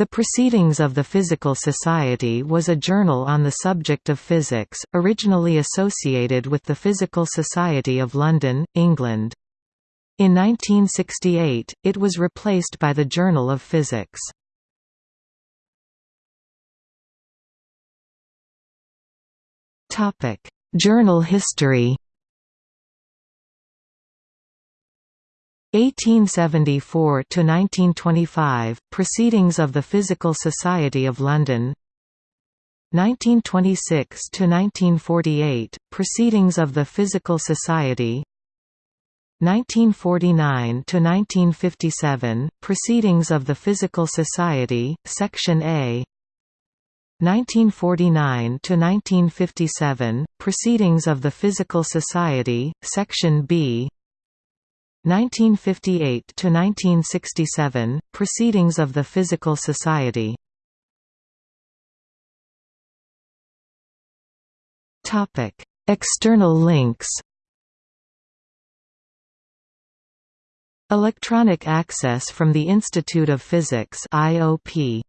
The Proceedings of the Physical Society was a journal on the subject of physics, originally associated with the Physical Society of London, England. In 1968, it was replaced by the Journal of Physics. Journal history 1874 to 1925 Proceedings of the Physical Society of London. 1926 to 1948 Proceedings of the Physical Society. 1949 to 1957 Proceedings of the Physical Society Section A. 1949 to 1957 Proceedings of the Physical Society Section B 1958 to 1967 Proceedings of the Physical Society. Topic. External links Electronic access from the Institute of Physics IOP